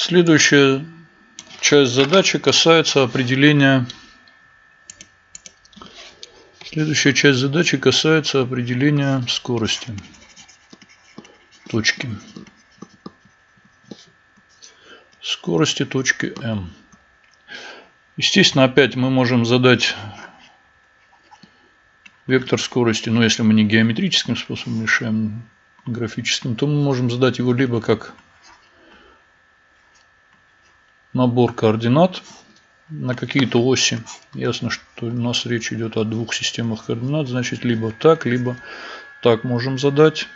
Следующая часть задачи касается определения Следующая часть задачи касается определения скорости точки. Скорости точки М. Естественно, опять мы можем задать вектор скорости, но если мы не геометрическим способом решаем, графическим, то мы можем задать его либо как набор координат на какие-то оси. Ясно, что у нас речь идет о двух системах координат, значит либо так, либо так можем задать.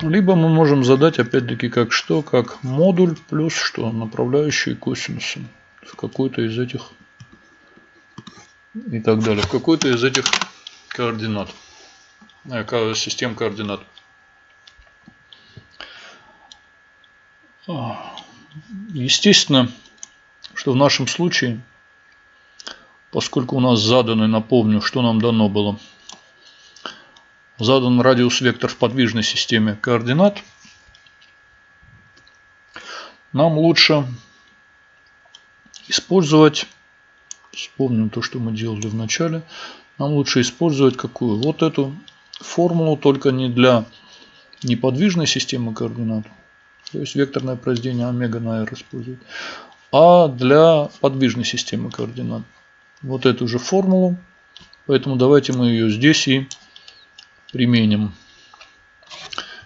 Либо мы можем задать опять-таки как что, как модуль плюс что, направляющие косинусом в какой-то из этих и так далее, в какой-то из этих координат, э, систем координат. Естественно, что в нашем случае, поскольку у нас заданы, напомню, что нам дано было, задан радиус-вектор в подвижной системе координат, нам лучше использовать, вспомним то, что мы делали в начале, нам лучше использовать какую? Вот эту формулу, только не для неподвижной системы координат, то есть векторное произведение омега на r использовать, а для подвижной системы координат. Вот эту же формулу. Поэтому давайте мы ее здесь и применим.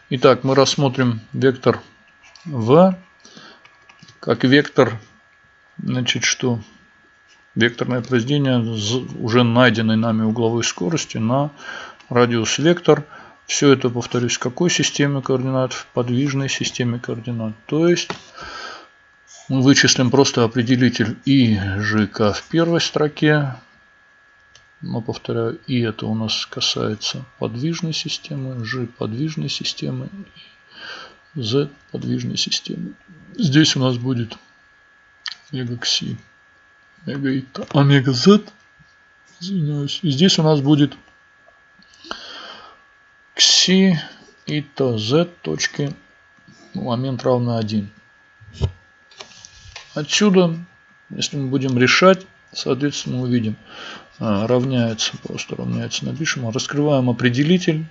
Итак, мы рассмотрим вектор v как вектор, значит, что векторное произведение уже найденной нами угловой скорости на радиус вектор. Все это, повторюсь, в какой системе координат? В подвижной системе координат. То есть мы вычислим просто определитель и ЖК в первой строке. Но повторяю, и это у нас касается подвижной системы, G подвижной системы, Z подвижной системы. Здесь у нас будет омега кси, омега ита, омега Z, извиняюсь. И здесь у нас будет кси ита Z точки, момент равно 1. Отсюда, если мы будем решать, соответственно, увидим, а, равняется, просто равняется, напишем, раскрываем определитель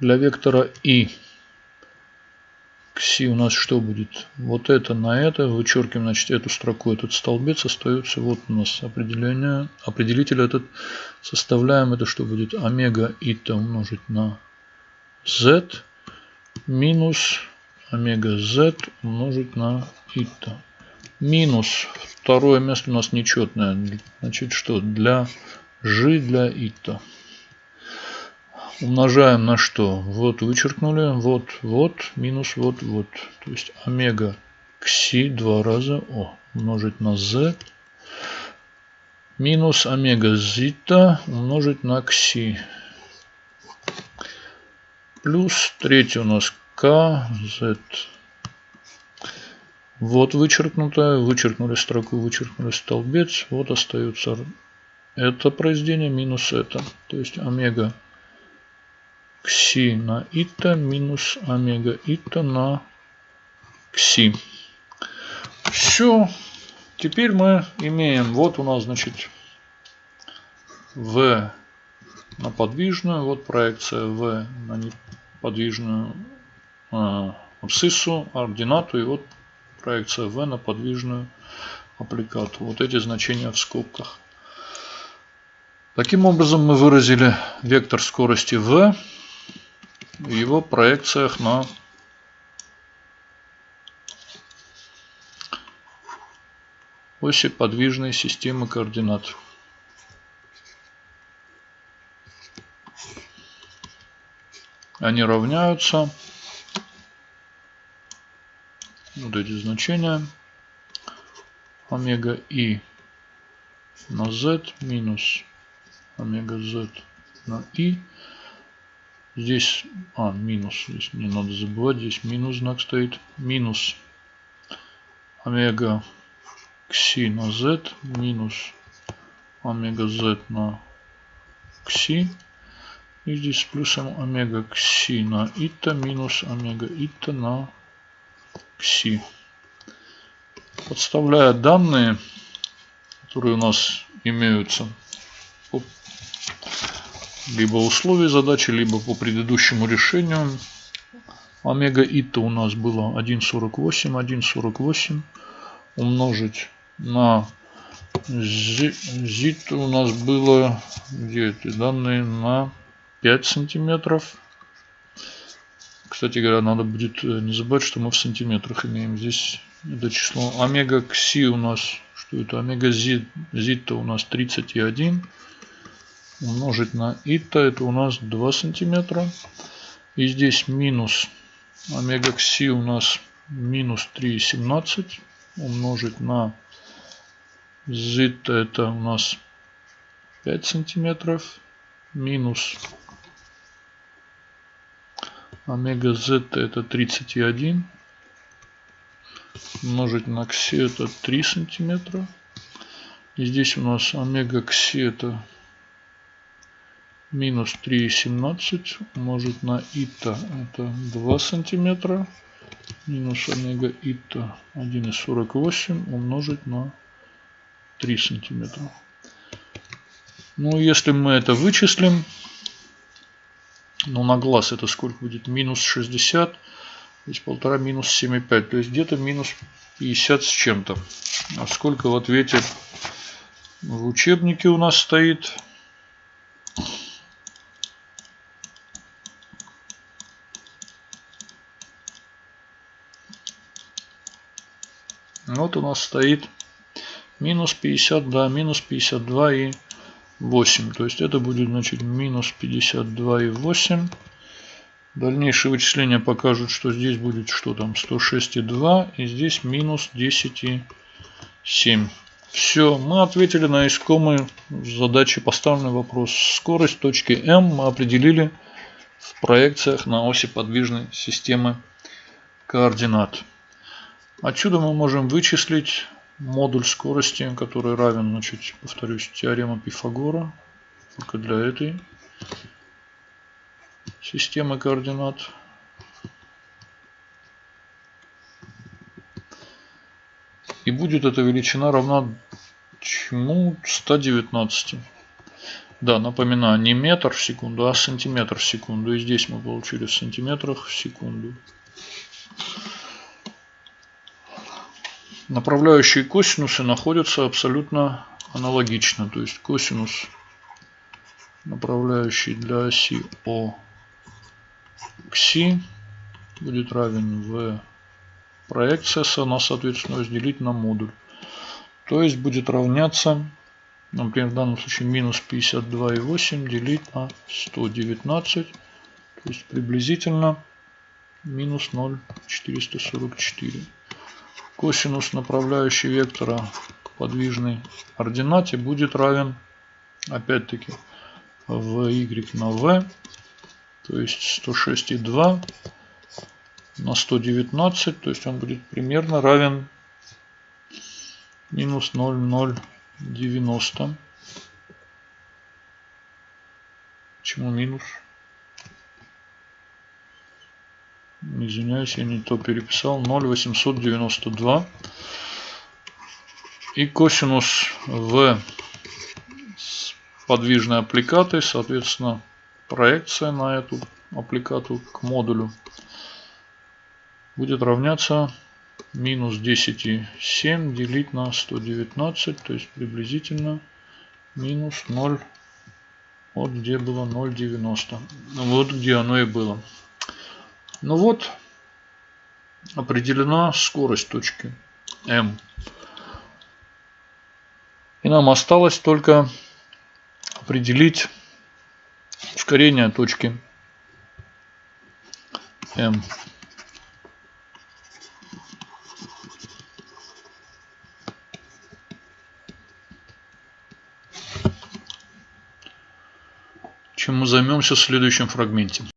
для вектора и кси у нас что будет? Вот это на это, вычеркиваем, значит, эту строку, этот столбец остается, вот у нас определение, определитель этот, составляем, это что будет? Омега ита умножить на z минус омега z умножить на ита минус второе место у нас нечетное. Значит, что для g для ита. Умножаем на что? Вот вычеркнули, вот, вот, минус, вот, вот. То есть омега кси два раза, о, умножить на z. Минус омега зита умножить на кси. Плюс третий у нас k, z вот вычеркнуто, вычеркнули строку, вычеркнули столбец. Вот остается это произведение минус это. То есть омега кси на ита минус омега ита на кси. Все. Теперь мы имеем, вот у нас, значит, v на подвижную, вот проекция v на неподвижную э, абсциссу, ординату, и вот проекция v на подвижную аппликату. Вот эти значения в скобках. Таким образом мы выразили вектор скорости v в его проекциях на оси подвижной системы координат. Они равняются вот эти значения омега и на z минус омега z на и. Здесь, а, минус, здесь не надо забывать, здесь минус знак стоит. Минус омега кси на z минус омега z на кси. И здесь с плюсом омега кси на ита минус омега ита на кси. Подставляя данные, которые у нас имеются либо условия задачи, либо по предыдущему решению. Омега ита у нас было 1.48, 1.48 умножить на зит у нас было, где эти данные, на 5 сантиметров. Кстати говоря, надо будет э, не забывать, что мы в сантиметрах имеем здесь это число. Омега кси у нас, что это? Омега зит, зит у нас 31 умножить на ита, это у нас 2 сантиметра. И здесь минус омега кси у нас минус 3,17 умножить на зита, это у нас 5 сантиметров. Минус омега зета это 31 умножить на кси это 3 сантиметра. И здесь у нас омега кси это минус 3,17 умножить на ита это 2 сантиметра минус омега ита 1,48 умножить на 3 сантиметра. Ну, если мы это вычислим, ну, на глаз это сколько будет? Минус 60, то есть полтора минус 7,5, то есть где-то минус 50 с чем-то. А сколько в ответе в учебнике у нас стоит? Вот у нас стоит минус 50, да, минус 52 и 8. То есть это будет значит минус 52 и 8. Дальнейшие вычисления покажут, что здесь будет что там 106 и 2 и здесь минус 10 и 7. Все, мы ответили на искомые задачи, поставленный вопрос. Скорость точки М мы определили в проекциях на оси подвижной системы координат. Отсюда мы можем вычислить модуль скорости, который равен, значит, повторюсь, теорема Пифагора, только для этой системы координат. И будет эта величина равна чему? 119. Да, напоминаю, не метр в секунду, а сантиметр в секунду. И здесь мы получили в сантиметрах в секунду. Направляющие косинусы находятся абсолютно аналогично. То есть косинус направляющий для оси О к Си будет равен в проекция с она соответственно разделить на модуль. То есть будет равняться, например, в данном случае минус 52,8 делить на 119. То есть приблизительно минус 0,444 косинус направляющей вектора к подвижной ординате будет равен опять-таки в y на v, то есть 106,2 на 119, то есть он будет примерно равен минус 0,090. Почему минус? Извиняюсь, я не то переписал. 0,892. И косинус В с подвижной аппликатой, соответственно, проекция на эту аппликату к модулю будет равняться минус 10,7 делить на 119, то есть приблизительно минус 0, вот где было 0,90. Вот где оно и было. Ну вот, определена скорость точки М. И нам осталось только определить ускорение точки М. чем мы займемся в следующем фрагменте.